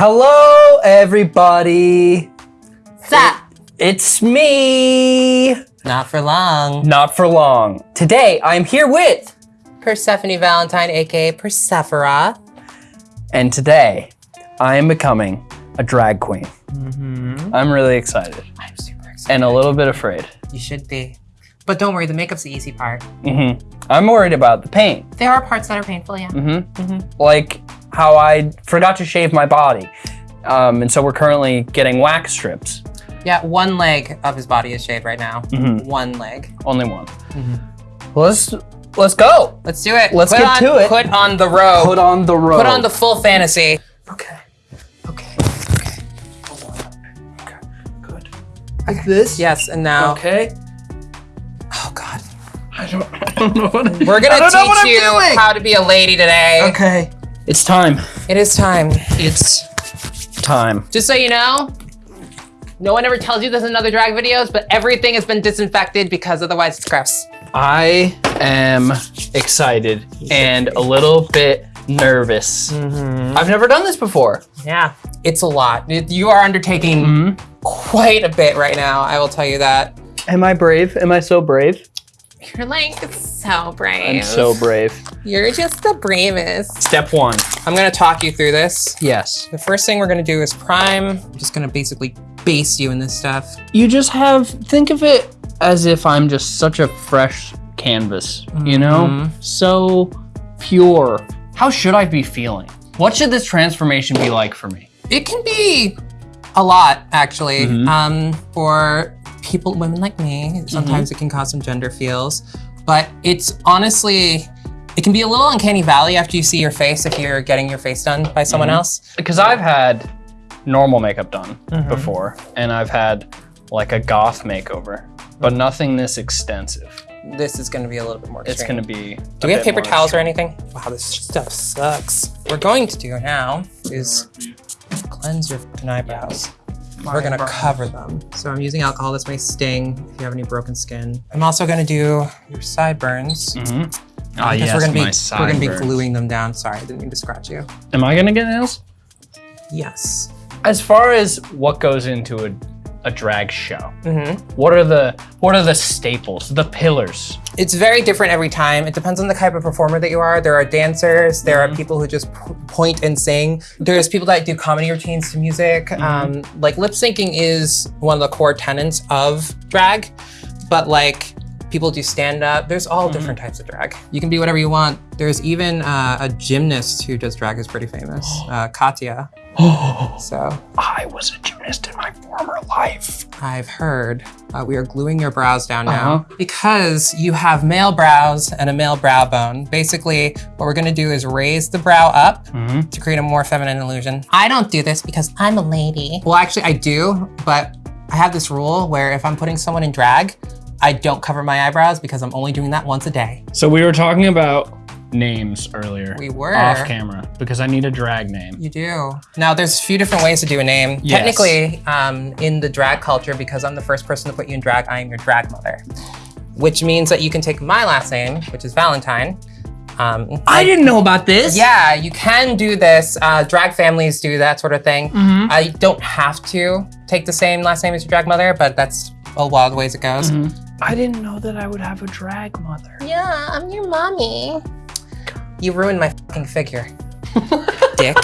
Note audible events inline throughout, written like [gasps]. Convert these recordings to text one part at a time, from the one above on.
Hello, everybody. Sup? It's me. Not for long. Not for long. Today, I'm here with, Persephone Valentine, aka Persephora. and today, I am becoming a drag queen. Mm-hmm. I'm really excited I'm super excited. and a little bit afraid. you should be. But don't worry, the makeup's the easy part. hmm I'm worried about the pain. There are parts that are painful, yeah. hmm Mhm. Like how I forgot to shave my body. Um, and so we're currently getting wax strips. Yeah, one leg of his body is shaved right now. Mhm. One leg. Only one. Mhm. Let's let's go. Let's do it. Let's Put get on- to it. Put on the robe. Put on the robe. Put on the full fantasy. Okay. Okay. Okay. Good. Like this. Yes, and now. Okay. Oh God. I don't, I don't know what I'm, We're gonna don't know what I'm teach you doing. how to be a lady today. Okay. It's time. It is time. It's time. Just so you know, no one ever tells you this in other drag videos, but everything has been disinfected because otherwise it's gross. I am excited and a little bit nervous. Mm-hmm. I've never done this before. Yeah, it's a lot. You are undertaking Mhm. quite a bit right now. I will tell you that. Am I brave? Am I so brave? [laughs] You're like so brave. I'm so brave. You're just the bravest. Step one. I'm gonna talk you through this. Yes. The first thing we're gonna do is prime. I'm just gonna basically base you in this stuff. You just have, think of it as if I'm just such a fresh canvas, you know? Mhm. So pure. How should I be feeling? What should this transformation be like for me? It can be a lot, actually. Mhm. Um, for people, women like me, sometimes it can cause some gender feels, but it's honestly, it can be a little uncanny valley after you see your face if you're getting your face done by someone Mhm. else. Because I've had normal makeup done Mhm. before, and I've had like a goth makeover, but nothing this extensive. This is gonna be a little bit more It's gonna be. Do we have paper towels or anything? Wow, this stuff sucks. What we're going to do now is cleanse your eyebrows. We're gonna cover them. So I'm using alcohol. This may sting if you have any broken skin. I'm also gonna do your sideburns. Mm-hmm. Ah, because yes, we're gonna be my we're gonna be gluing them down. Sorry, I didn't mean to scratch you. Am I gonna get nails? Yes. As far as what goes into a, a drag show, hmm what are the what are the staples, the pillars? It's very different every time. It depends on the type of performer that you are. There are dancers. There are people who just p- point and sing. There's people that do comedy routines to music. Um, like lip syncing is one of the core tenets of drag, but like people do stand up. There's all different types of drag. You can be whatever you want. There's even uh, a gymnast who does drag who's pretty famous, [gasps] uh, Katya. Oh, [gasps] So I was a gymnast in my former life. I've heard uh, we are gluing your brows down now Uh-huh. because you have male brows and a male brow bone. Basically, what we're gonna do is raise the brow up Mm-hmm. to create a more feminine illusion. I don't do this because I'm a lady. Well, actually, I do, but I have this rule where if I'm putting someone in drag, I don't cover my eyebrows because I'm only doing that once a day. So we were talking about names earlier. We were. off camera because I need a drag name. You do. Now, there's a few different ways to do a name. Yes. Technically, um, in the drag culture, because I'm the first person to put you in drag, I am your drag mother. Which means that you can take my last name, which is Valentine. Um, I didn't know about this. yeah, you can do this. Uh, drag families do that sort of thing. Mhm. I don't have to take the same last name as your drag mother, but that's a wild of ways it goes. Mhm. I didn't know that I would have a drag mother. Yeah, I'm your mommy. You ruined my fucking figure. [laughs] Dick.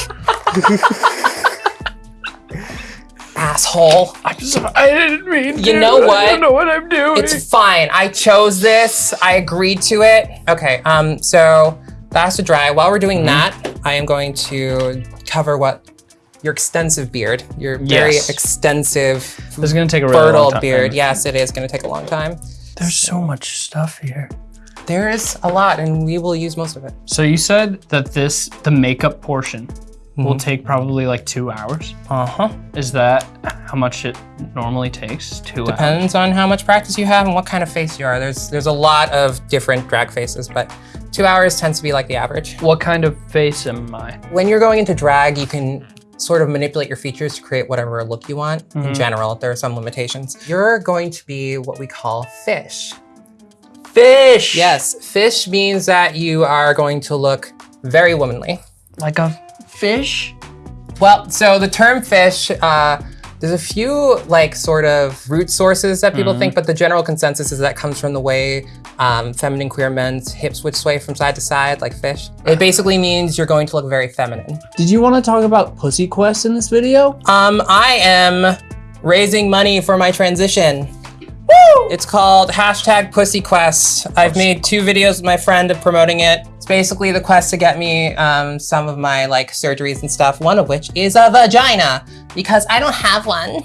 Asshole. I'm sorry. I didn't mean You to. know what? I don't know what I'm doing. It's fine. I chose this. I agreed to it. Okay, um, so that has to dry. While we're doing that, I am going to cover what your extensive beard, your very Yes. extensive this is gonna take a really fertile time. beard. Yes, it is gonna take a long time. There's so much stuff here. There is a lot, and we will use most of it. So you said that this, the makeup portion, will Mhm. take probably like two hours. Uh huh. Is that how much it normally takes? Two hours. Depends on how much practice you have and what kind of face you are. There's there's a lot of different drag faces, but two hours tends to be like the average. What kind of face am I? When you're going into drag, you can sort of manipulate your features to create whatever look you want. In Mhm. general, there are some limitations. You're going to be what we call fish. Fish. Yes, fish means that you are going to look very womanly. Like a fish. Well, so the term fish, uh, there's a few like sort of root sources that people think, but the general consensus is that comes from the way um, feminine queer men's hips would sway from side to side like fish. It basically means you're going to look very feminine. Did you want to talk about Pussy Quest in this video? Um, I am raising money for my transition. Woo! It's called hashtag Pussy Quest. I've made two videos with my friend of promoting it. It's basically the quest to get me um, some of my like surgeries and stuff. One of which is a vagina because I don't have one,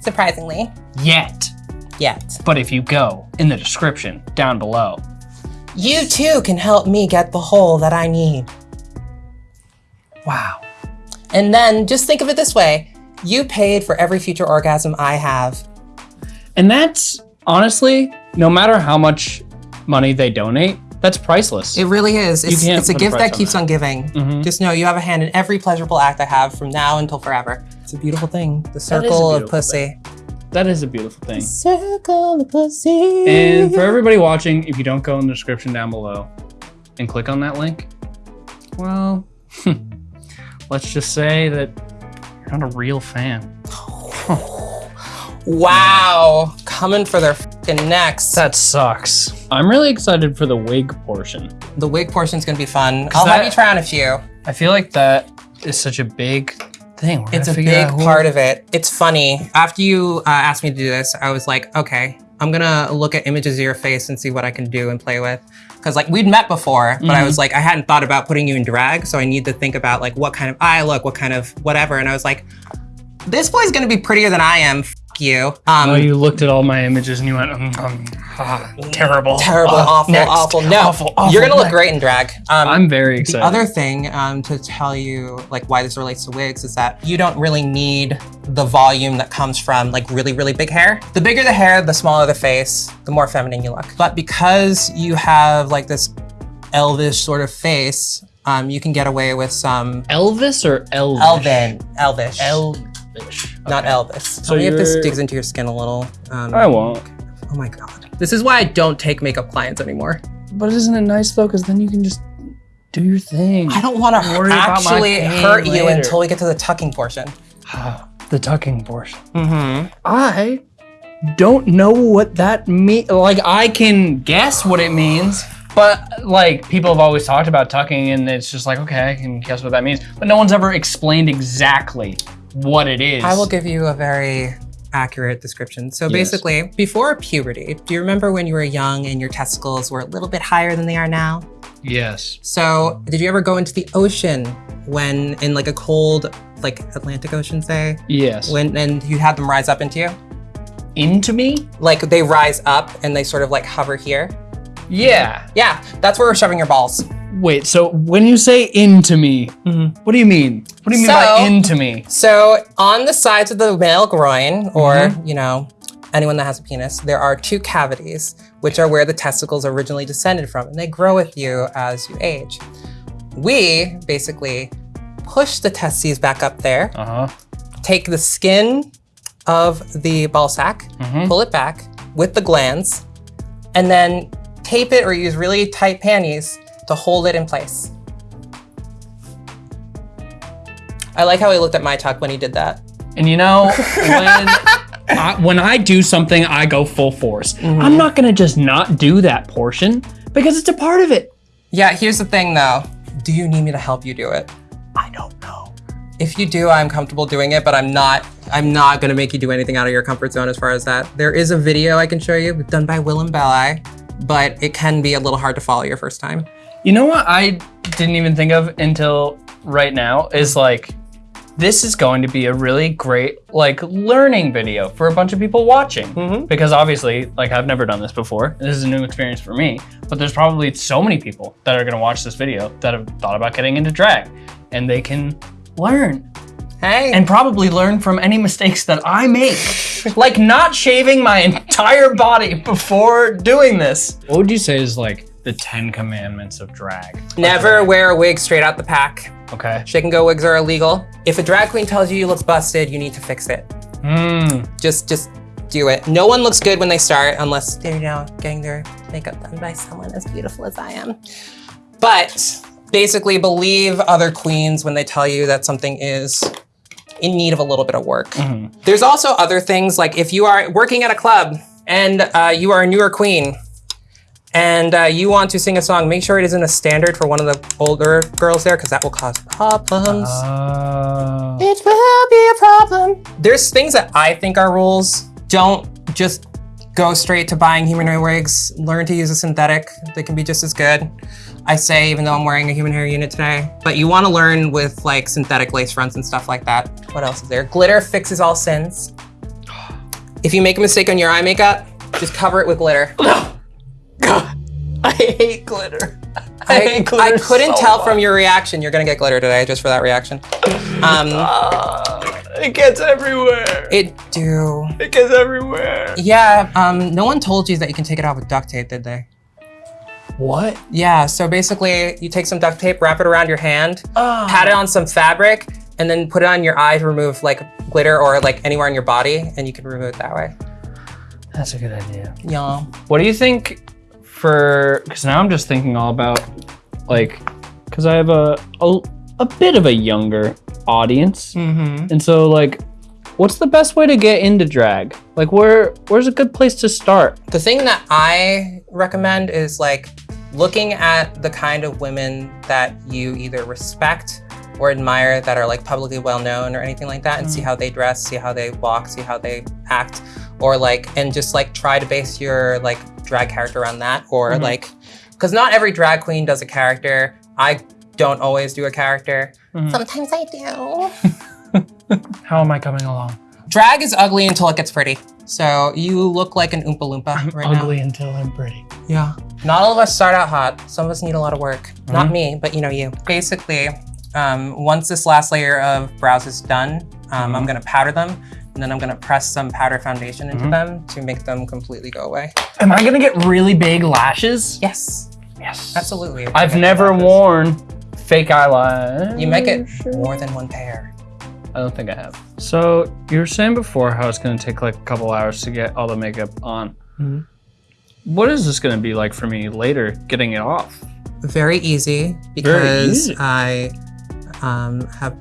surprisingly, Yet. yet. But if you go in the description down below, You too can help me get the hole that I need. wow. And then just think of it this way. You paid for every future orgasm I have. And that's honestly, no matter how much money they donate, that's priceless. It really is. It's, it's a a gift price that on keeps that. on giving. Mhm. Just know you have a hand in every pleasurable act I have from now until forever. It's a beautiful thing. The circle of pussy. that is a beautiful thing. Circle of pussy. And for everybody watching, if you don't go in the description down below and click on that link, well, [laughs] let's just say that you're not a real fan. [laughs] wow, coming for their fucking necks. That sucks. I'm really excited for the wig portion. The wig portion's gonna be fun. I'll that- have you try on a few. I feel like that is such a big thing. We're It's a big part of it. It's funny. After you uh, asked me to do this, I was like, okay, I'm gonna look at images of your face and see what I can do and play with. Cause like we'd met before, but I was like, I hadn't thought about putting you in drag, so I need to think about like what kind of eye look, what kind of whatever. And I was like, this boy's gonna be prettier than I am. F you. Um, Oh, you looked at all my images and you went, mm, ah, terrible. terrible, Ah, awful, next. awful. No, Awful, awful, you're gonna look next. great in drag. Um, I'm very excited. The other thing um, to tell you, like why this relates to wigs, is that you don't really need the volume that comes from like really, really big hair. The bigger the hair, the smaller the face, the more feminine you look. But because you have like this elvish sort of face, um, you can get away with some Elvis or Elvish? elven, elvish, Elvish. not Okay. Elvis. So So if this digs into your skin a little. Um, I won't. Oh my god. This is why I don't take makeup clients anymore. But isn't it nice though? Because then you can just do your thing. I don't want to Worry about my actually hurt you later. until we get to the tucking portion. [sighs] the tucking portion. Mm-hmm. I don't know what that means. Like I can guess what it means, but like people have always talked about tucking, and it's just like okay, I can guess what that means. But no one's ever explained exactly what it is. I will give you a very accurate description. So basically, before puberty, do you remember when you were young and your testicles were a little bit higher than they are now? Yes. So did you ever go into the ocean when in like a cold, like Atlantic Ocean, say, Yes. when and you had them rise up into you? Into me? Like they rise up and they sort of like hover here? Yeah. Yeah, that's where we're shoving your balls. Wait. So when you say into me, what do you mean? What do you mean by into me? So on the sides of the male groin, or you know, anyone that has a penis, there are two cavities, which are where the testicles originally descended from, and they grow with you as you age. We basically push the testes back up there, Uh huh. take the skin of the ball sack, Mhm. pull it back with the glands, and then tape it or use really tight panties to hold it in place. I like how he looked at my tuck when he did that. And you know, [laughs] when I, when I do something, I go full force. Mm-hmm. I'm not gonna just not do that portion because it's a part of it. Yeah, here's the thing though. Do you need me to help you do it? I don't know. If you do, I'm comfortable doing it, but I'm not I'm not gonna make you do anything out of your comfort zone as far as that. There is a video I can show you done by Willam Belli, but it can be a little hard to follow your first time. You know what I didn't even think of until right now is like this is going to be a really great like learning video for a bunch of people watching Mhm. because obviously like I've never done this before. This is a new experience for me, but there's probably so many people that are going to watch this video that have thought about getting into drag and they can learn Hey. and probably learn from any mistakes that I make. [laughs] like not shaving my entire body before doing this. What would you say is like the 10 commandments of drag? Never wear a wig straight out the pack. Okay. Shake and go wigs are illegal. If a drag queen tells you you look busted, you need to fix it. Hmm. Just just do it. No one looks good when they start unless they're you know getting their makeup done by someone as beautiful as I am. But basically believe other queens when they tell you that something is in need of a little bit of work. Mhm. There's also other things like if you are working at a club and uh, you are a newer queen and uh, you want to sing a song, make sure it isn't a standard for one of the older girls there because that will cause problems. Oh. It will be a problem. There's things that I think are rules. Don't just go straight to buying humanoid wigs. Learn to use a synthetic. They can be just as good. I say, even though I'm wearing a human hair unit today. But you want to learn with like synthetic lace fronts and stuff like that. What else is there? Glitter fixes all sins. If you make a mistake on your eye makeup, just cover it with glitter. [laughs] God, [laughs] I hate glitter. I, hate [laughs] glitter I couldn't so tell much. from your reaction. You're gonna get glitter today just for that reaction. Um, [laughs] Ah, it gets everywhere. it do. It gets everywhere. Yeah, um, no one told you that you can take it off with duct tape, did they? What? Yeah, so basically you take some duct tape, wrap it around your hand, Oh. pat it on some fabric, and then put it on your eye to remove like glitter or like anywhere on your body, and you can remove it that way. That's a good idea. Yeah. What do you think for? Because now I'm just thinking all about like, because I have a, a a bit of a younger audience, Mm-hmm. and so like, what's the best way to get into drag? Like, where where's a good place to start? The thing that I recommend is like looking at the kind of women that you either respect or admire that are like publicly well known or anything like that and see how they dress, see how they walk, see how they act or like and just like try to base your like drag character around that or Mhm. like cuz not every drag queen does a character. I don't always do a character. Mhm. Sometimes I do. [laughs] How am I coming along? Drag is ugly until it gets pretty. So you look like an Oompa Loompa right now. Ugly until I'm pretty. Yeah. Not all of us start out hot. Some of us need a lot of work. Not Mhm. me, but you know you. Basically, um, once this last layer of brows is done, um, I'm Mhm. gonna powder them, and then I'm gonna press some powder foundation into Mhm. them to make them completely go away. Am I gonna get really big lashes? Yes, Yes. absolutely. I've never worn fake eyelash. You might get more than one pair. I don't think I have. So you were saying before how it's gonna take like a couple hours to get all the makeup on. Mhm. What is this gonna be like for me later, getting it off? Very easy because easy. I um, have.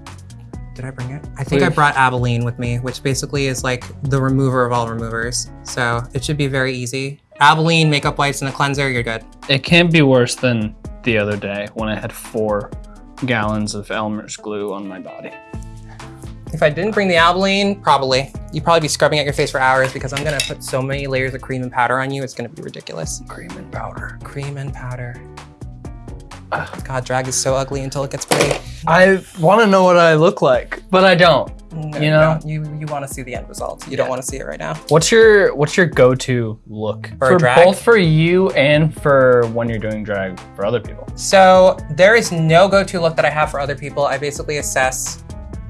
Did I bring it? I think I brought Albolene with me, which basically is like the remover of all removers. So it should be very easy. Albolene, makeup wipes, and a cleanser, you're good. It can't be worse than the other day when I had four gallons of Elmer's glue on my body. If I didn't bring the Albolene, probably. You'd probably be scrubbing at your face for hours because I'm gonna put so many layers of cream and powder on you, it's gonna be ridiculous. Cream and powder. Cream and powder. [sighs] God, drag is so ugly until it gets pretty. I want to know what I look like, but I don't. No, You know? no, you you want to see the end result. You don't want to see it right now. What's your What's your go-to look For drag? both for you and for when you're doing drag for other people? So there is no go-to look that I have for other people. I basically assess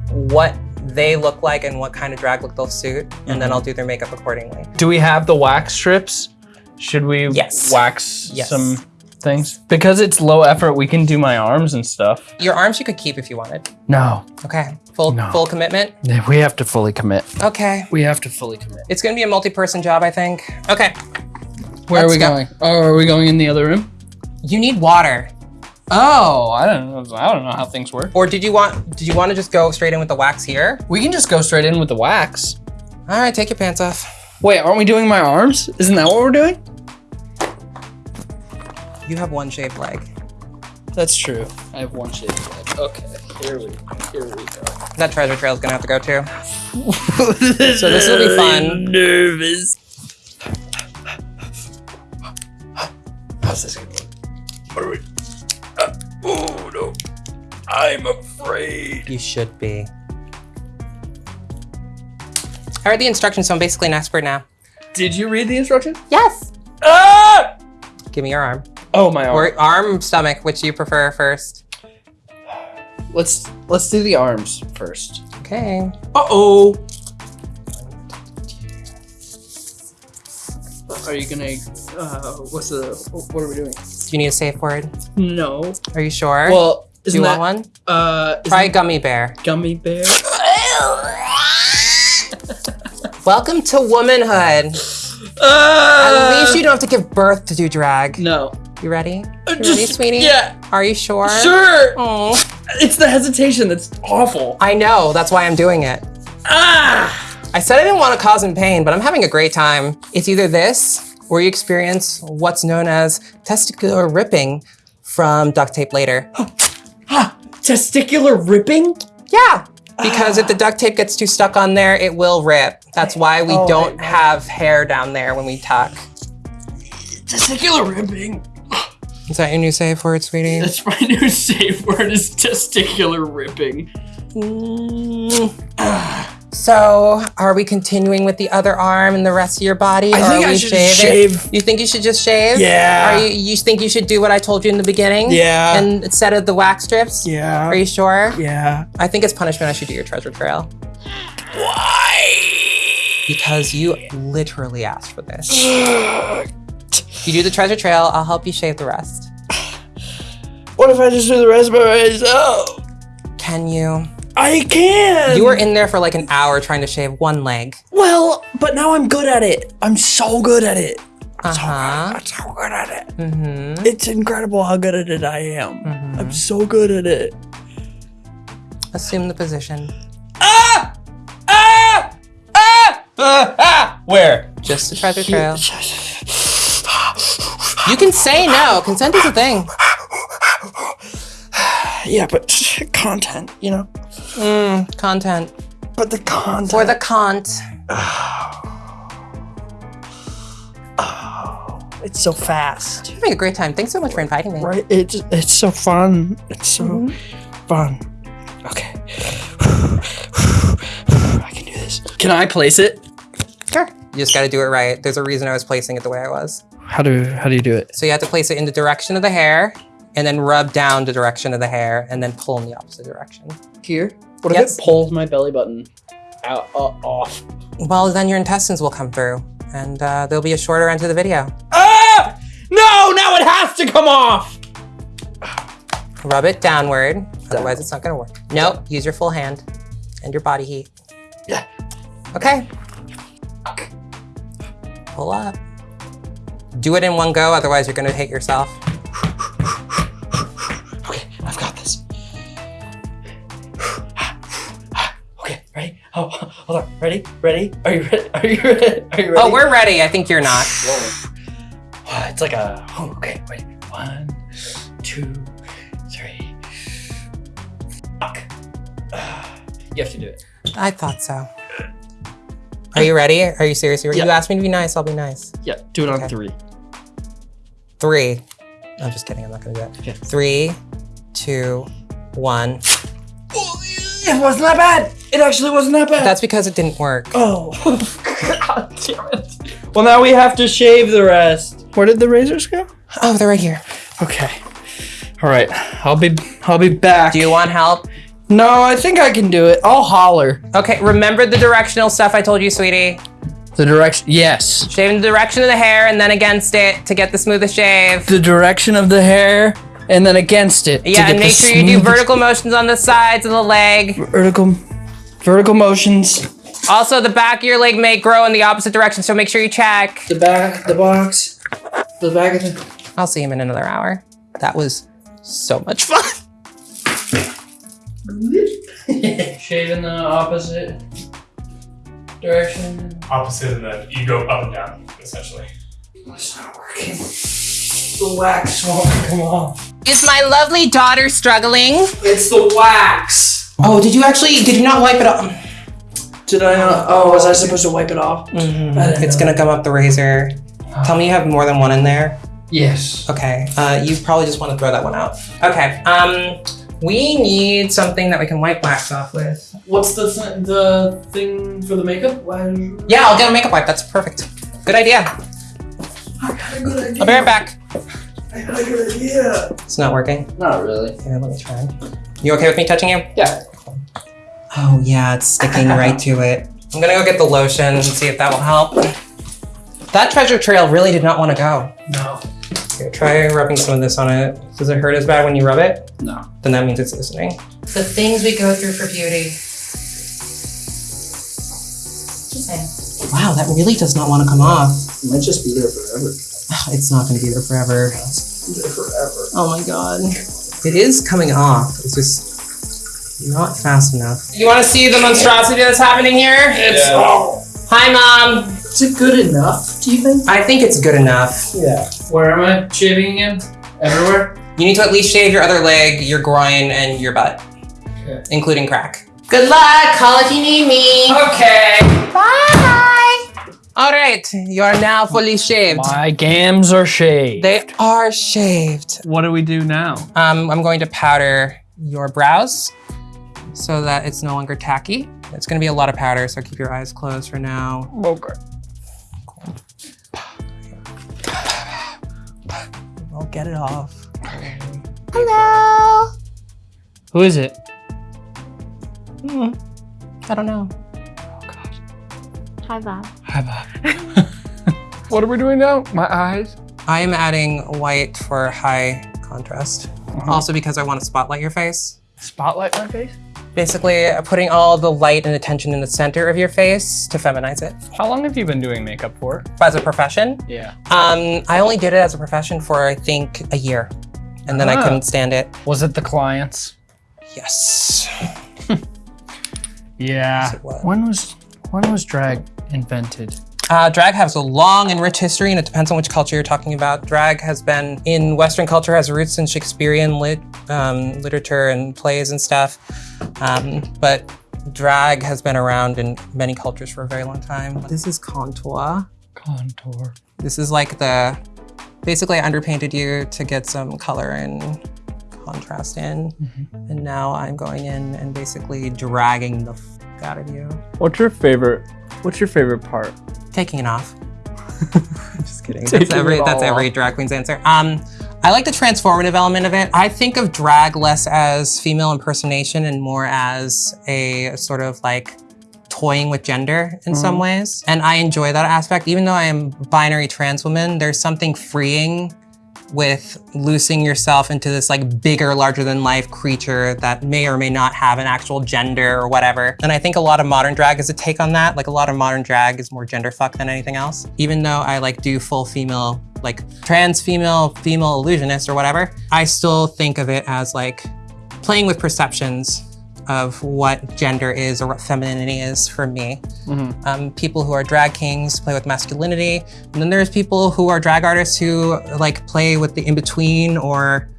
what they look like and what kind of drag look they'll suit, and then Mhm. I'll do their makeup accordingly. Do we have the wax strips? Should we Yes. wax Yes. some things? Because it's low effort, we can do my arms and stuff. Your arms you could keep if you wanted. No, Okay, full No. full commitment. we have to fully commit. Okay, We have to fully commit. it's gonna be a multi-person job, I think. Okay, Where Let's are we go. going? Oh, are we going in the other room? you need water. Oh, I don't know. I don't know how things work. Or did you want did you want to just go straight in with the wax here? We can just go straight in with the wax. All right, take your pants off. Wait, aren't we doing my arms? Isn't that what we're doing? You have one shaved leg. That's true. I have one shaved leg. Okay, here we here we go. That treasure trail is gonna have to go too. [laughs] So this will be fun. Nervous. How's this gonna look? What are we? Uh, oh no! I'm afraid. You should be. I read the instructions, so I'm basically an expert now. Did you read the instructions? Yes. Ah! Give me your arm. Oh my arm. Or arm, stomach, which you prefer first. Let's let's do the arms first. Okay. Uh oh. Are you gonna? Uh, what's the? What are we doing? Do you need a safe word? No. Are you sure? Well, Do isn't you that want one? uh? Isn't Try gummy bear. gummy bear? [laughs] Welcome to womanhood. Uh, At least you don't have to give birth to do drag. No. You ready? You Just- ready, sweetie? Yeah. Are you sure? Sure. Oh. It's the hesitation that's awful. I know, that's why I'm doing it. Ah! I said I didn't want to cause him pain, but I'm having a great time. It's either this or you experience what's known as testicular ripping from duct tape later. [gasps] Ah! Testicular ripping? Yeah, because if the duct tape gets too stuck on there, it will rip. That's why we Oh, don't have hair down there when we tuck. Testicular ripping. Is that your new safe word, sweetie? That's my new safe word is testicular ripping. Mm. So, are we continuing with the other arm and the rest of your body? I or think are I should shaving? shave. You think you should just shave? Yeah. Are you, you think you should do what I told you in the beginning? Yeah. And instead of the wax strips? Yeah. Are you sure? yeah. I think it's punishment I should do your treasure trail. Why? Because you literally asked for this. [gasps] [laughs] You do the treasure trail, I'll help you shave the rest. What if I just do the rest by myself? Can you? I can. You were in there for like an hour trying to shave one leg. Well, but now I'm good at it. I'm so good at it. Uh huh. I'm so good at it. Mm-hmm. It's incredible how good at it I am. Mm -hmm. I'm so good at it. Assume the position. Ah! Ah! Ah! Ah! ah! Where? Just the treasure trail. [laughs] You can say no. Consent is a thing. [sighs] Yeah, but content, you know? Mm, content. But the content. For the cont. [sighs] It's so fast. You're having a great time. Thanks so much for inviting me. Right? It's it's so fun. It's so fun. Okay. [sighs] I can do this. Can I place it? Sure. You just got to do it right. There's a reason I was placing it the way I was. How do how do you do it? So you have to place it in the direction of the hair and then rub down the direction of the hair and then pull in the opposite direction. Here? What Yes. if it pulls my belly button out uh, off? Well, then your intestines will come through and uh, there'll be a shorter end to the video. Ah! No! Now it has to come off. Rub it downward, otherwise it's not gonna work. Nope, use your full hand and your body heat. Yeah. Okay. Pull up. Do it in one go, otherwise you're gonna hate yourself. Okay, I've got this. Okay, ready? Oh, hold on. Ready? Ready? Are you ready? Are you ready? Are you oh, ready? Oh, we're ready. I think you're not. Whoa. It's like a. Oh, okay, wait. One, two, three. Fuck. Uh, you have to do it. I thought so. Are you ready? Are you serious? You Yeah. asked me to be nice, I'll be nice. Yeah, do it on Okay. three. Three. I'm just kidding, I'm not gonna do that. Okay. Three, two, one. It wasn't that bad. It actually wasn't that bad. That's because it didn't work. Oh. [laughs] God damn it. Well, now we have to shave the rest. Where did the razors go? Oh, they're right here. Okay. All right. I'll be. I'll be back. Do you want help? No, I think I can do it. I'll holler. Okay, remember the directional stuff I told you, sweetie? The direction. Yes. Shaving the direction of the hair and then against it to get the smoothest shave. The direction of the hair, and then against it. to Yeah, get and the make sure you do vertical motions on the sides of the leg. vertical, vertical motions. Also, the back of your leg may grow in the opposite direction, so make sure you check. The back, the box, the back of the. I'll see him in another hour. That was so much fun. [laughs] Shaving the opposite direction. opposite and then you go up and down, essentially. It's not working. The wax won't come off. Is my lovely daughter struggling? It's the wax. Oh, did you actually, did you not wipe it off? Did I not? Oh, was I supposed to wipe it off? Mm-hmm. It's gonna come up the razor. Tell me you have more than one in there. Yes. Okay, uh, you probably just want to throw that one out. Okay, um, we need something that we can wipe wax off with. What's the th- the thing for the makeup? Why? Yeah, I'll get a makeup wipe. That's perfect. Good idea. I got a good idea. I'll be right back. I got a good idea. It's not working. Not really. Here, let me try. You okay with me touching you? Yeah. Oh yeah, it's sticking right to it. I'm gonna go get the lotion and see if that will help. That treasure trail really did not want to go. No. Here, try rubbing some of this on it. Does it hurt as bad when you rub it? No. Then that means it's listening. The things we go through for beauty. Just saying. Wow, that really does not want to come off. It might just be there forever. It's not going to be there forever. It's there forever. Oh my god. It is coming off. It's just Not fast enough. You want to see the monstrosity that's happening here? It's Hi, mom. Is it good enough? Do you think? I think it's good enough. Yeah. Where am I shaving again? Everywhere. You need to at least shave your other leg, your groin, and your butt, Okay. including crack. Good luck. Call if you need me. Okay. Bye. All right, you are now fully shaved. My gams are shaved. They are shaved. what do we do now? Um, I'm going to powder your brows so that it's no longer tacky. It's gonna be a lot of powder, so keep your eyes closed for now. Okay. I'll get it off. Hello. Who is it? Hmm. I don't know. Hi, Bob. Hi, Bob. [laughs] what are we doing now? My eyes. I am adding white for high contrast. Uh-huh. Also because I want to spotlight your face. Spotlight my face. Basically, putting all the light and attention in the center of your face to feminize it. How long have you been doing makeup for? As a profession, Yeah. um, I only did it as a profession for I think a year, and then I Ah. couldn't stand it. Was it the clients? Yes. [laughs] Yeah. Yes, was. When was when was drag invented? Uh, drag has a long and rich history, and it depends on which culture you're talking about. Drag has been in Western culture, has roots in Shakespearean lit, um, literature and plays and stuff. Um, but drag has been around in many cultures for a very long time. This is contour. Contour. This is like the, basically I underpainted you to get some color and contrast in. And now I'm going in and basically dragging the f out of you. What's your favorite? What's your favorite part? Taking it off. [laughs] Just kidding. Taking That's every that's every drag queen's answer. Um, I like the transformative element of it. I think of drag less as female impersonation and more as a sort of like toying with gender in some Mm-hmm. ways. And I enjoy that aspect. Even though I am binary trans woman, there's something freeing with loosing yourself into this like bigger, larger than life creature that may or may not have an actual gender or whatever. And I think a lot of modern drag is a take on that. Like a lot of modern drag is more gender fuck than anything else. Even though I like do full female, like trans female, female illusionist or whatever, I still think of it as like playing with perceptions of what gender is or what femininity is for me. Um, people who are drag kings play with masculinity. And then there's people who are drag artists who like play with the in-between or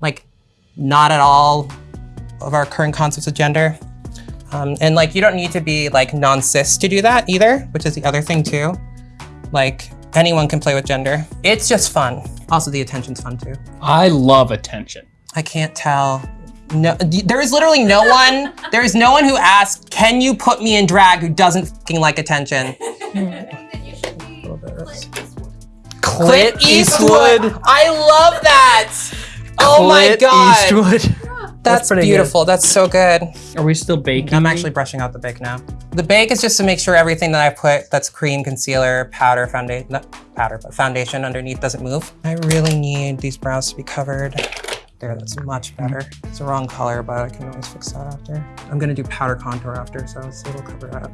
like not at all of our current concepts of gender. Um, and like you don't need to be like non-cis to do that either, which is the other thing too. Like anyone can play with gender. It's just fun. Also the attention's fun too. I love attention. I can't tell. No, there is literally no [laughs] one. There is no one who asks, "Can you put me in drag?" Who doesn't fucking like attention. [laughs] Clint Eastwood. I love that. Oh my Clint god, Eastwood. that's, pretty beautiful. That's so good. Are we still baking? I'm actually brushing out the bake now. The bake is just to make sure everything that I put that's cream, concealer, powder, foundation, not powder, but foundation underneath doesn't move. I really need these brows to be covered. There, that's much better. It's the wrong color, but I can always fix that after. I'm gonna do powder contour after, so it'll cover up.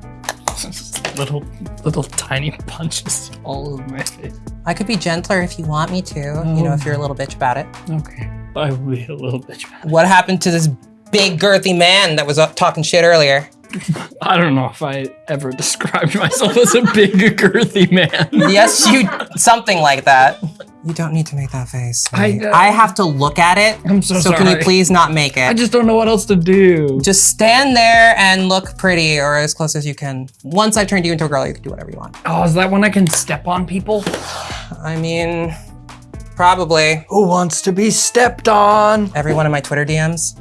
[laughs] little little tiny punches all over my face. I could be gentler if you want me to, you know, if you're a little bitch about it. Okay. [laughs] I will be a little bitch. about it. What happened to this big girthy man that was up talking shit earlier? [laughs] I don't know if I ever described myself as a big girthy man. yes, you, something like that. You don't need to make that face. I I. I have to look at it. I'm so So can you please not make it? I just don't know what else to do. Just stand there and look pretty or as close as you can. Once I've turned you into a girl, you can do whatever you want. Oh, is that when I can step on people? I mean, probably Who wants to be stepped on? everyone in my Twitter DMs.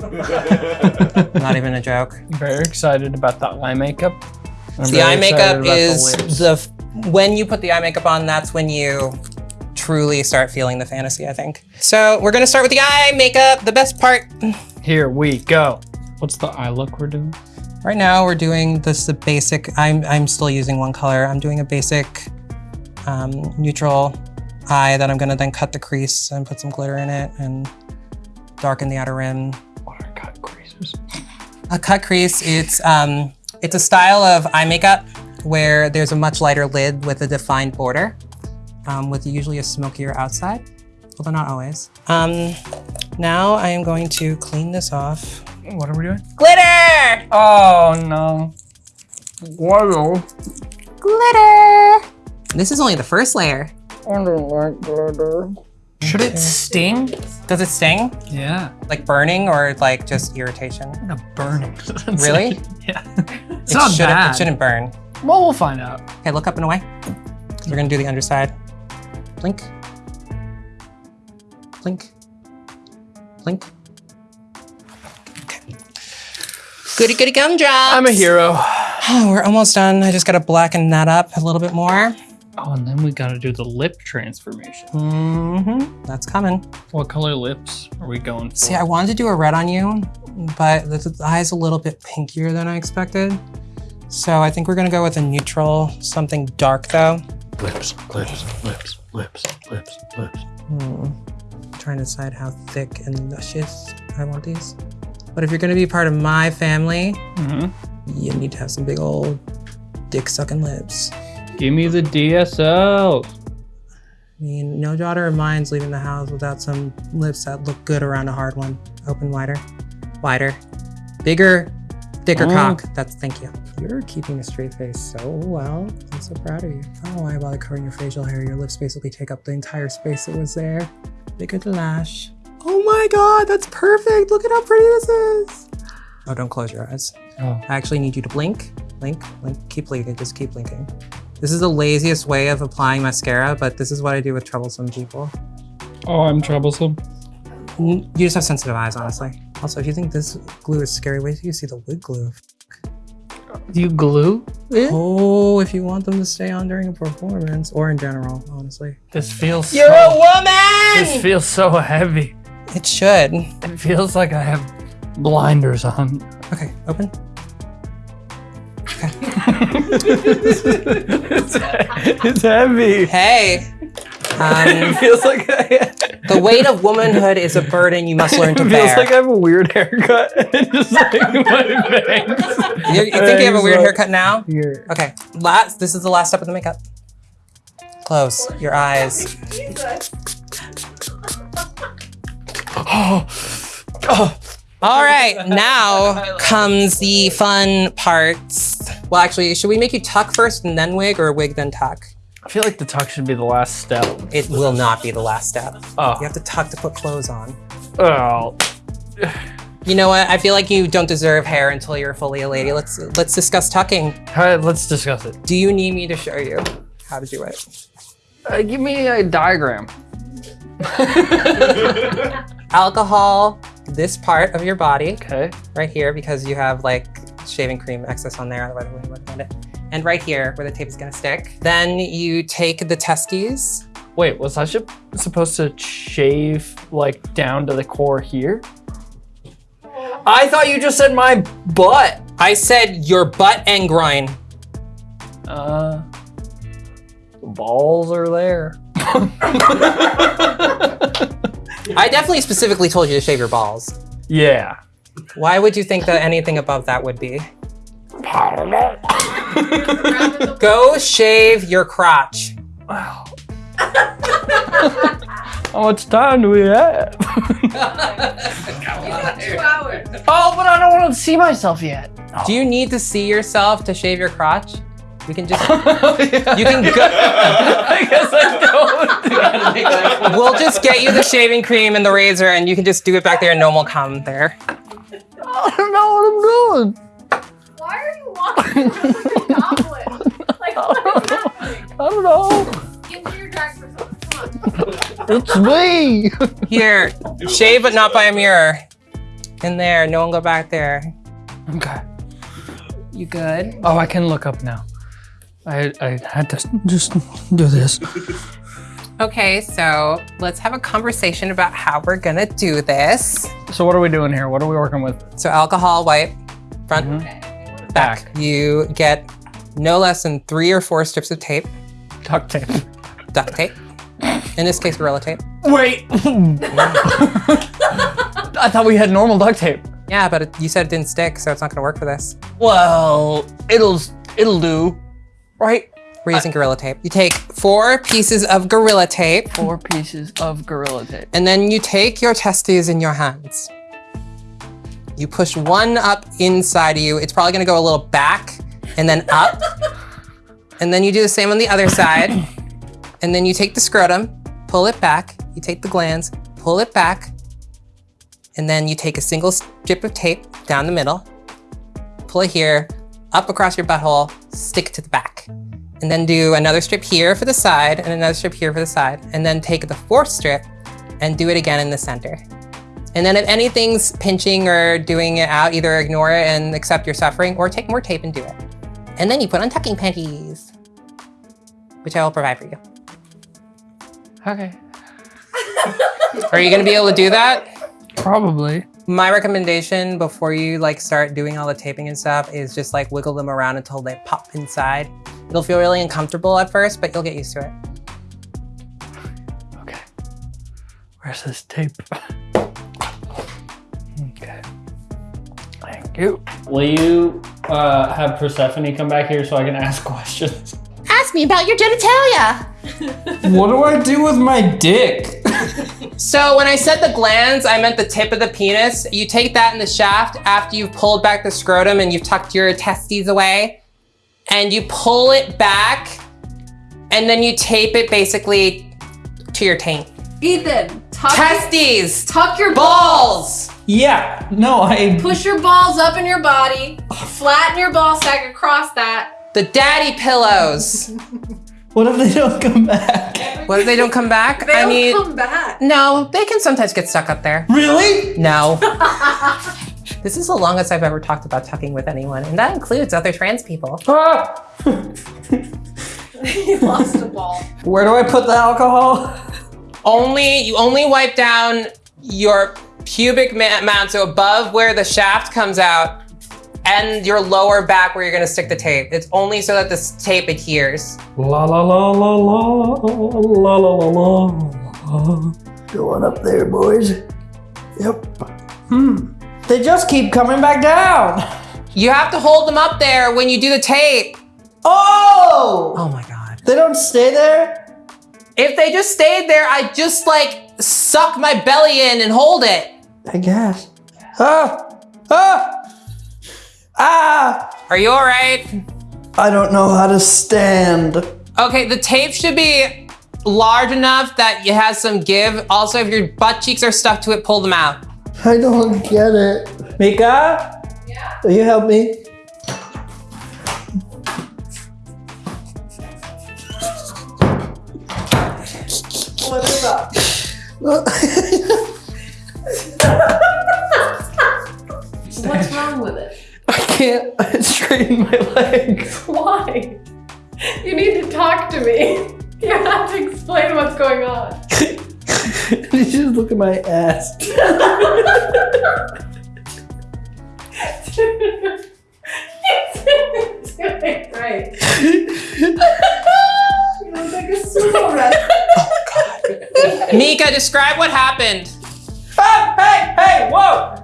[laughs] Not even a joke. Very excited about that eye makeup. I'm The eye makeup about the is the, when you put the eye makeup on, that's when you truly start feeling the fantasy, I think. So we're gonna start with the eye makeup, the best part. Here we go. What's the eye look we're doing? Right now we're doing this the basic, I'm, I'm still using one color. I'm doing a basic um, neutral eye that I'm gonna then cut the crease and put some glitter in it and darken the outer rim. What are cut creases? A cut crease, it's, um, it's a style of eye makeup where there's a much lighter lid with a defined border um, with usually a smokier outside, although not always. Um, now I am going to clean this off. What are we doing? Glitter! Oh no. Wow. Glitter! This is only the first layer. I don't like glitter. Should it sting? Does it sting? Yeah. Like burning or like just irritation? I'm gonna burn it. Really? yeah. [laughs] It's it not shouldn't, bad. It shouldn't burn. Well, we'll find out. Okay, look up and away. We're gonna do the underside. Blink. Blink. Blink. Okay. Goody goody gumdrops. I'm a hero. Oh, we're almost done. I just gotta blacken that up a little bit more. Oh, and then we gotta do the lip transformation. Mm-hmm. That's coming. What color lips are we going for? See, I wanted to do a red on you, but the, the eye's a little bit pinkier than I expected. So I think we're gonna go with a neutral, something dark though. Lips, lips, lips, lips, lips, lips. Hmm. Trying to decide how thick and luscious I want these. But if you're gonna be part of my family, Mhm. you need to have some big old dick sucking lips. Give me the DSL. I mean, no daughter of mine's leaving the house without some lips that look good around a hard one. Open wider, wider, bigger, thicker Oh. cock. That's thank you. You're keeping a straight face so well. I'm so proud of you. Oh, I don't know why bother covering your facial hair. Your lips basically take up the entire space that was there. Bigger the lash. Oh my god, that's perfect. Look at how pretty this is. Oh, don't close your eyes. Oh. I actually need you to blink, blink, blink. Keep blinking, just keep blinking. This is the laziest way of applying mascara, but this is what I do with troublesome people. Oh, I'm troublesome. You just have sensitive eyes, honestly. Also, if you think this glue is scary, wait till you see the wig glue. Do you glue it? Oh, if you want them to stay on during a performance, or in general, honestly. This feels You're so, a woman! This feels so heavy. It should. It feels like I have blinders on. Okay, open. [laughs] it's, it's heavy. Hey! [laughs] It Um, feels like I, the weight of womanhood is a burden you must learn to bear. [laughs] it feels bear. like I have a weird haircut. [laughs] just like my bangs. you, you think you have a weird haircut now? Here. Okay, last. This is the last step of the makeup. Close your eyes. Oh, [gasps] All right, now comes the fun parts. Well, actually, should we make you tuck first and then wig, or wig then tuck? I feel like the tuck should be the last step. It will not be the last step. Oh. You have to tuck to put clothes on. oh. You know what? I feel like you don't deserve hair until you're fully a lady. Let's let's discuss tucking. All right, let's discuss it. Do you need me to show you how to do it? Uh, give me a diagram. [laughs] Alcohol, this part of your body, Okay. right here, because you have like shaving cream excess on there, otherwise I wouldn't recommend it. And right here, where the tape is gonna stick. Then you take the testes. Wait, was I supposed to shave like down to the core here? I thought you just said my butt. I said your butt and groin. Uh, the balls are there. [laughs] I definitely specifically told you to shave your balls. yeah. Why would you think that anything above that would be? Go shave your crotch. Wow. [laughs] How much time do we have? [laughs] oh, but I don't want to see myself yet. Do you need to see yourself to shave your crotch? We can just, [laughs] you you can go, I guess I don't. we'll just get you the shaving cream and the razor and you can just do it back there and no one will come there. I don't know what I'm doing. Why are you walking around with a [laughs] goblet? Like, what is happening? I don't know. Get to your drag persona. Come. It's me. [laughs] Here, shave but not by a mirror. In there, no one go back there. Okay. You good? Oh, I can look up now. I I had to just do this. Okay, so let's have a conversation about how we're gonna do this. So what are we doing here? What are we working with? So alcohol wipe, front, mm-hmm. Back. You get no less than three or four strips of tape, Duct tape. duct tape. In this case, Gorilla Tape. Wait. I thought we had normal duct tape. Yeah, but it, you said it didn't stick, so it's not gonna work for this. Well, it'll it'll do, right? We're using Gorilla Tape. You take four pieces of Gorilla Tape, Four pieces of gorilla tape. and then you take your testes in your hands. You push one up inside of you. It's probably gonna go a little back and then up. [laughs] and then you do the same on the other side. And then you take the scrotum, pull it back. You take the glands, pull it back. And then you take a single strip of tape down the middle, pull it here, up across your butthole, stick to the back. And then do another strip here for the side and another strip here for the side. And then take the fourth strip and do it again in the center. And then if anything's pinching or doing it out, either ignore it and accept your suffering or take more tape and do it. And then you put on tucking panties, which I will provide for you. Okay. Are you gonna be able to do that? Probably. My recommendation before you like start doing all the taping and stuff is just like wiggle them around until they pop inside. It'll feel really uncomfortable at first, but you'll get used to it. Okay. Where's this tape? [laughs] Thank you. Will you uh, have Persephone come back here so I can ask [laughs] questions? Ask me about your genitalia. [laughs] what do I do with my dick? So when I said the glans, I meant the tip of the penis. You take that in the shaft after you've pulled back the scrotum and you've tucked your testes away. And you pull it back and then you tape it basically to your taint. Ethan, tuck, Testes, tuck your balls. balls. Yeah. No, I. Push your balls up in your body. Flatten your ball sack across that. The daddy pillows. [laughs] What if they don't come back? What if they don't come back? They I don't mean, come back. no, they can sometimes get stuck up there. Really? No. [laughs] this is the longest I've ever talked about tucking with anyone, and that includes other trans people. Ah! [laughs] he lost a ball. Where do I put the alcohol? Only you only wipe down your pubic ma- mount, so above where the shaft comes out, and your lower back where you're gonna stick the tape. It's only so that this tape adheres. La la la la la la la la la. Going up there, boys. Yep. Hmm. They just keep coming back down. You have to hold them up there when you do the tape. Oh! Oh my god. They don't stay there? If they just stayed there, I'd just like suck my belly in and hold it. I guess. Ah! Ah! Ah! Are you all right? I don't know how to stand. Okay, the tape should be large enough that it has some give. Also, if your butt cheeks are stuck to it, pull them out. I don't get it. Mika? Yeah. Will you help me? What's wrong with it? I can't straighten my legs. [laughs] Why? You need to talk to me. [laughs] You have to explain what's going on. [laughs] you just look at my ass. Doing great. [laughs] You look like a sumo wrestler. Mika, describe what happened. Ah, hey, hey, whoa!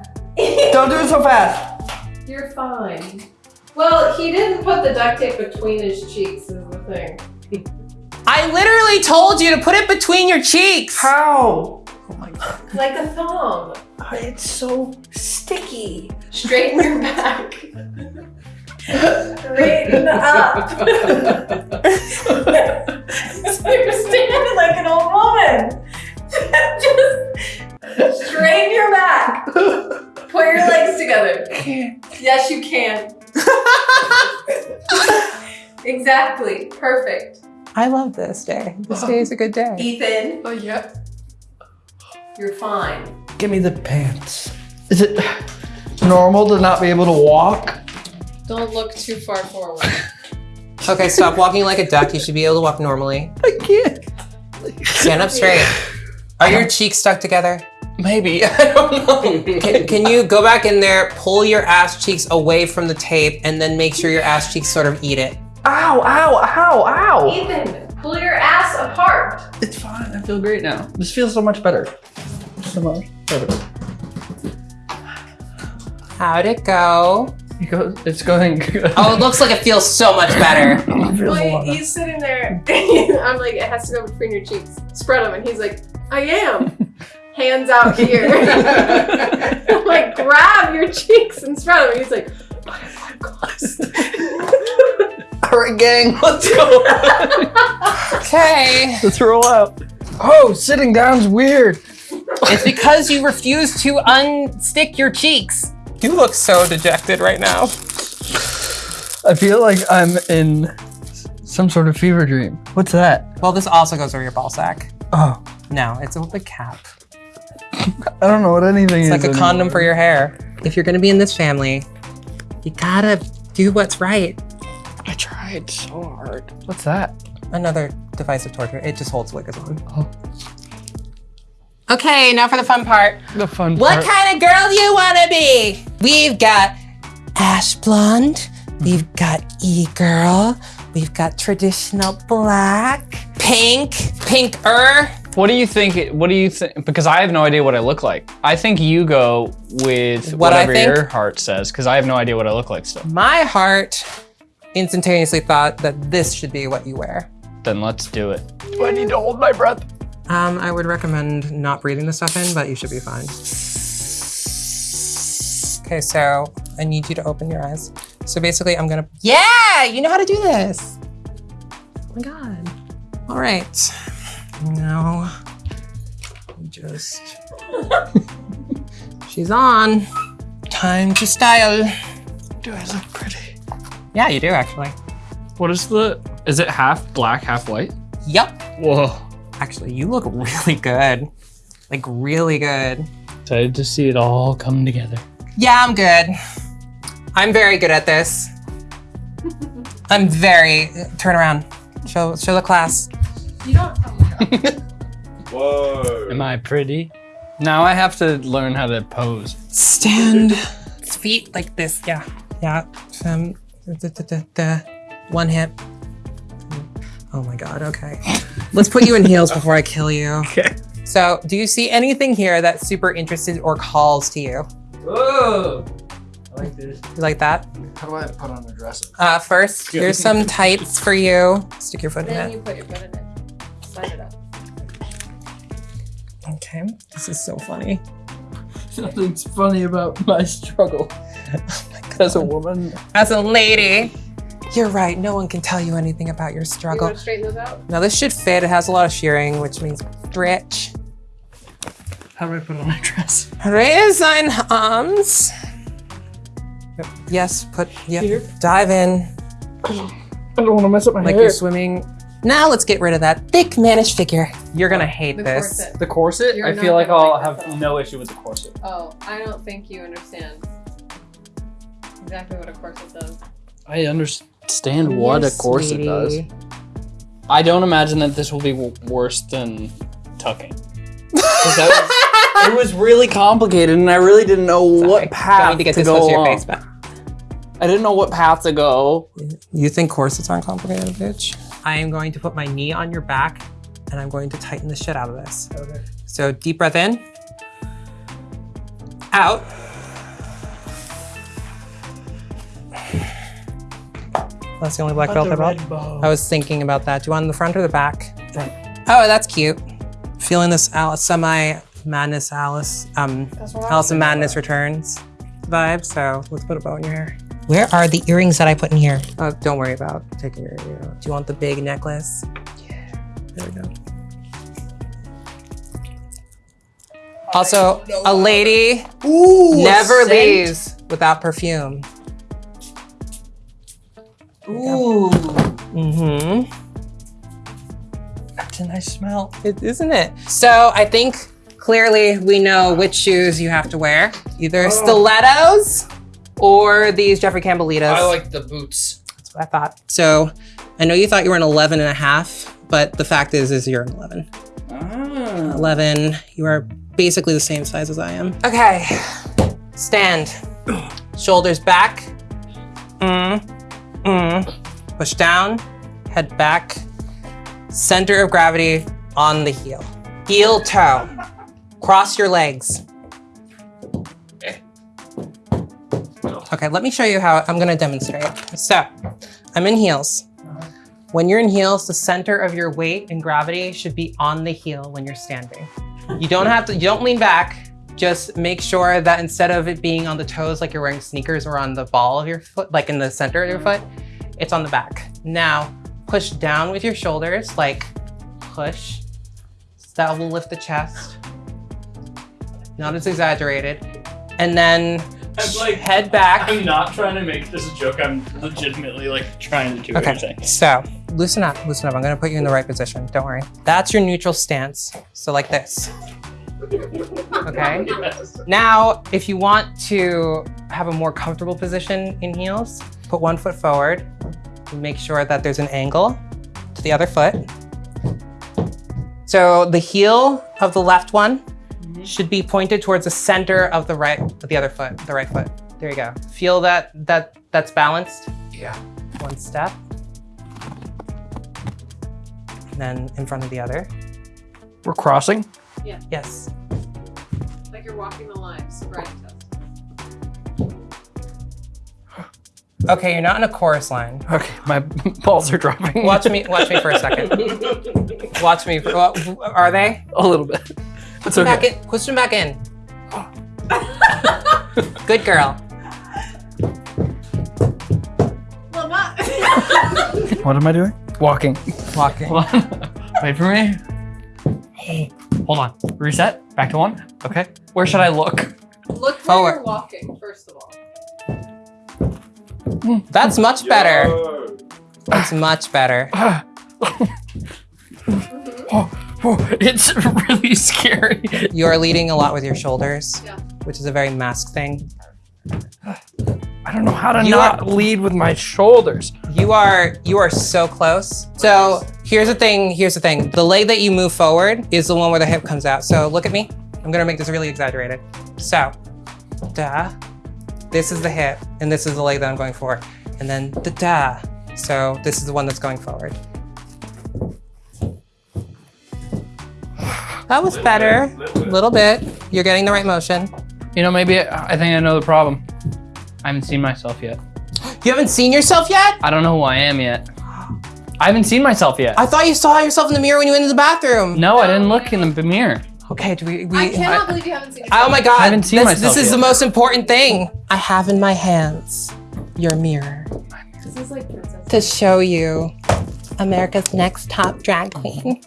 Don't do it so fast. You're fine. Well, he didn't put the duct tape between his cheeks, is the thing. I literally told you to put it between your cheeks. How? Oh my god. Like a thong. It's so sticky. Straighten your back. [laughs] Straighten up. [laughs] so You're standing like an old woman. Just straighten your back. Put your legs together. Yes, you can. exactly. Perfect. I love this day. This day is a good day. Ethan. Oh, yep. You're fine. Give me the pants. Is it normal to not be able to walk? Don't look too far forward. [laughs] Okay, stop walking like a duck. You should be able to walk normally. I can't. Stand up straight. Are your cheeks stuck together? Maybe. [laughs] I don't know. Can, can you go back in there, pull your ass cheeks away from the tape, and then make sure your ass cheeks sort of eat it? Ow, ow, ow, ow. Ethan, pull your ass apart. It's fine. I feel great now. This feels so much better. So much better. How'd it go? It goes, it's going good. Oh, it looks like it feels so much better. [laughs] It feels Wait, he's sitting there. [laughs] I'm like, it has to go between your cheeks. Spread them, and he's like, I am. [laughs] hands out here. like grab your cheeks and spread them. He's like, All right, gang, let's go. Okay. Let's roll out. Oh, sitting down's weird. It's because you refuse to unstick your cheeks. You look so dejected right now. I feel like I'm in some sort of fever dream. What's that? Well, this also goes over your ball sack. Oh, No, it's a big cap. [laughs] I don't know what anything It's is. It's like a anymore. condom for your hair. If you're gonna be in this family, you gotta do what's right. I tried so hard. What's that? Another device of torture. It just holds Wiggers on. Oh. Okay, now for the fun part. The fun What part. What kind of girl do you want to be? We've got ash blonde. We've got e-girl. We've got traditional black, pink, pinker. What do you think? it- What do you think? Because I have no idea what I look like. I think you go with What whatever your heart says, because I have no idea what I look like still. My heart instantaneously thought that this should be what you wear. Then let's do it. Do I need to hold my breath? Um, I would recommend not breathing the stuff in, but you should be fine. Okay, so I need you to open your eyes. So basically, I'm gonna. Yeah, you know how to do this. Oh my god. All right. Now, just. [laughs] She's on. Time to style. Do I look pretty? Yeah, you do actually. What is the? Is it half black, half white? Yep. Whoa. Actually, you look really good. Like really good. Excited to see it all come together. Yeah, I'm good. I'm very good at this. I'm very. Turn around. Show show the class. you don't. My [laughs] Whoa. Am I pretty? Now I have to learn how to pose. Stand. Feet like this. Yeah. Yeah. Um. da, da, da, da. One hip. Oh my god. Okay. Let's put you in heels before I kill you. [laughs] Okay. So, do you see anything here that's super interested or calls to you? Whoa. I like this. You like that? How do I put on a dress? Uh, first, here's some tights for you. Stick your foot in it. Then it. you put your foot in it. Slide it up. Okay. This is so funny. [laughs] Nothing's funny about my struggle [laughs] as a woman. As a lady, you're right. No one can tell you anything about your You struggle. want to straighten those out? Now this should fit. It has a lot of shirring, which means stretch. How do I put on my dress? Raise thine arms. Yep. Yes, put, yep. Here? Dive in I don't want to mess up my like hair. Like you're swimming. Now let's get rid of that thick mannish figure. You're gonna oh, hate The this. corset. The corset? You're I feel like I'll have this no issue with the corset. Oh, I don't think you understand exactly what a corset does. I understand what a Yes, corset does. I don't imagine that this will be w- worse than tucking. 'Cause that was- it was really complicated, and I really didn't know Sorry. what path Don't need to get this go close to your along. face, but I didn't know what path to go. you think corsets aren't complicated, bitch? I am going to put my knee on your back, and I'm going to tighten the shit out of this. Okay. So deep breath in, out. That's the only black belt I brought. I was thinking about that. Do you want the front or the back? Front. Oh, that's cute. Feeling this Alice, semi madness Alice, um, That's what I Alice in Madness Returns vibe. So let's put a bow in your hair. Where are the earrings that I put in here? Oh, don't worry about taking your ear out. Do you want the big necklace? Yeah. There we go. Also, a lady Ooh, never leaves without perfume. Ooh, Mm-hmm. That's a nice smell. It, isn't it? So I think clearly we know which shoes you have to wear. Either stilettos or these Jeffrey Campbell Litas. I like the boots. That's what I thought. So I know you thought you were an 11 and a half, but the fact is, is you're an 11. Ah. 11, you are basically the same size as I am. Okay, stand. Shoulders back. Mm, mm. Push down, head back. Center of gravity on the heel. Heel toe. Cross your legs. Okay, let me show you how I'm gonna demonstrate. So, I'm in heels. When you're in heels, the center of your weight and gravity should be on the heel when you're standing. You don't have to, you don't lean back. Just make sure that instead of it being on the toes like you're wearing sneakers or on the ball of your foot, like in the center of your foot, it's on the back. Now, push down with your shoulders, like push. So that will lift the chest. Not as exaggerated. And then I'm like- head back. I'm not trying to make this a joke. I'm legitimately like trying to do Okay, saying. so loosen up, loosen up. I'm gonna put you in the right position. Don't worry. That's your neutral stance. So like this. Okay. Yes. Now, if you want to have a more comfortable position in heels, put one foot forward. Make sure that there's an angle to the other foot. So the heel of the left one mm-hmm. should be pointed towards the center of the right, of the other foot, the right foot. There you go. Feel that that that's balanced. Yeah. One step. And then in front of the other. We're crossing. Yeah. Yes. Like you're walking the line, sobriety Okay, you're not in a chorus line. Okay, my [laughs] balls are dropping. Watch me. Watch me for a second. [laughs] Watch me. For, are they? a little bit. It's Push them back in. Push them back in. Good girl. Well, not. [laughs] What am I doing? Walking. Walking. Hold on. Wait for me. Hey, hold on. Reset. Back to one. Okay. Where should I look? Look where Forward. you're walking, first of all. That's much better. Yo. That's [sighs] much better. Oh, oh, it's really scary. You are leading a lot with your shoulders, Yeah. which is a very mask thing. I don't know how to You not lead with my shoulders. You are you are so close. So here's the thing. Here's the thing. The leg that you move forward is the one where the hip comes out. So look at me. I'm gonna make this really exaggerated. So, da. This is the hip, and this is the leg that I'm going for, and then da da. So this is the one that's going forward. That was better. A little bit. You're getting the right motion. You know, maybe I think I know the problem. I haven't seen myself yet. You haven't seen yourself yet? I don't know who I am yet. I haven't seen myself yet. I thought you saw yourself in the mirror when you went into the bathroom. no, I didn't look in the mirror. Okay, do we? we I cannot believe you haven't seen Oh my god. I haven't seen this, myself This is yet. the most important thing. I have in my hands your mirror This is like princess. to show you America's next top drag queen.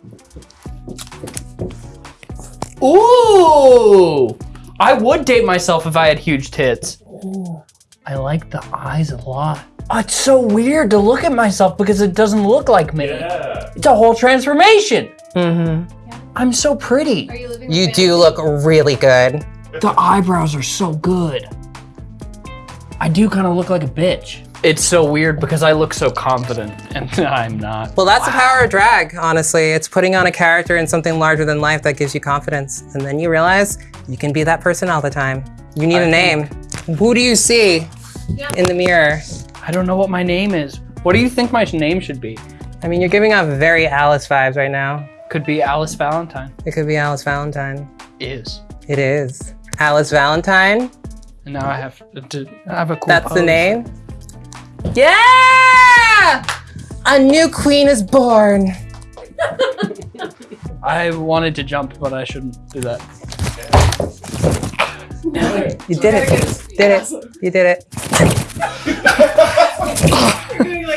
Ooh! I would date myself if I had huge tits. Ooh, I like the eyes a lot. Oh, it's so weird to look at myself because it doesn't look like me. Yeah. It's a whole transformation. Mm-hmm. I'm so pretty. Are you living? You do look really good. The eyebrows are so good. I do kind of look like a bitch. It's so weird because I look so confident [laughs] and I'm not. Well, that's the power of drag, honestly. It's putting on a character in something larger than life that gives you confidence. And then you realize you can be that person all the time. You need I a name. Who do you see Yeah. in the mirror? I don't know what my name is. What do you think my name should be? I mean, you're giving off very Alice vibes right now. Could be Alice Valentine. It could be Alice Valentine. Is. It is. Alice Valentine? And now I have to I have a cool That's the name? Yeah! A new queen is born. [laughs] I wanted to jump, but I shouldn't do that. You did it. Did it. You did it. [laughs] [laughs]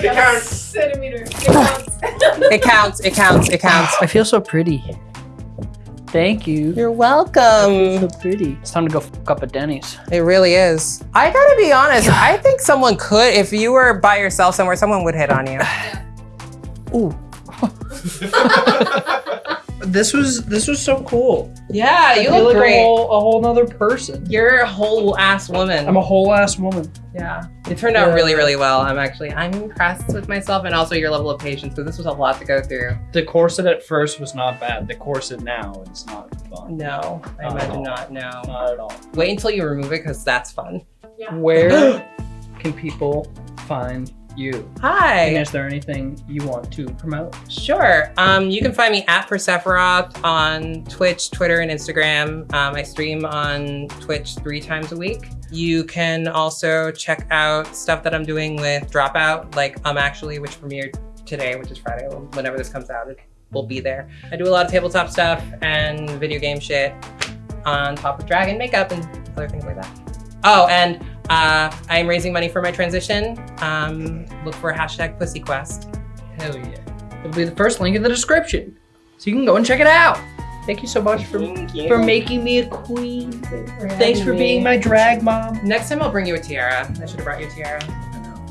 You're doing like a counts. centimeter. It [laughs] counts. It counts. It counts. It counts. I feel so pretty. Thank you. You're welcome. So pretty. It's time to go fuck up at Denny's. It really is. I gotta be honest. I think someone could, if you were by yourself somewhere, someone would hit on you. Ooh. [laughs] [laughs] this was this was so cool. Yeah, you I feel look like great. a whole, a whole nother person. You're a whole ass woman. I'm a whole ass woman. yeah. It turned out Yeah. really, really well. I'm actually, I'm impressed with myself and also your level of patience because this was a lot to go through. The corset at first was not bad. The corset now is not fun. No, I Not at imagine all. not. No. Not at all. Wait until you remove it because that's fun. Yeah. Where [gasps] can people find you? And Hi. is there anything you want to promote? Sure. Um, you can find me at Persephoroth on Twitch, Twitter, and Instagram. Um, I stream on Twitch three times a week. You can also check out stuff that I'm doing with Dropout, like I'm um actually, which premiered today, which is Friday, whenever this comes out. It will be there. I do a lot of tabletop stuff and video game shit on top of dragon makeup and other things like that. Oh, and uh, I'm raising money for my transition. Um, look for hashtag PussyQuest. Hell yeah. It'll be the first link in the description. So you can go and check it out. Thank you so much for, for making me a queen. Thanks for being my drag mom. Next time I'll bring you a tiara. I should have brought you a tiara. I know.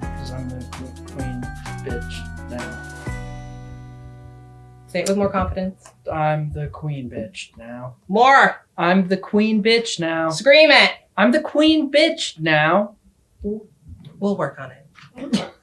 Because I'm the queen bitch now. Say it with more confidence. I'm the queen bitch now. More! I'm the queen bitch now. Scream it! I'm the queen bitch now. We'll work on it. [laughs]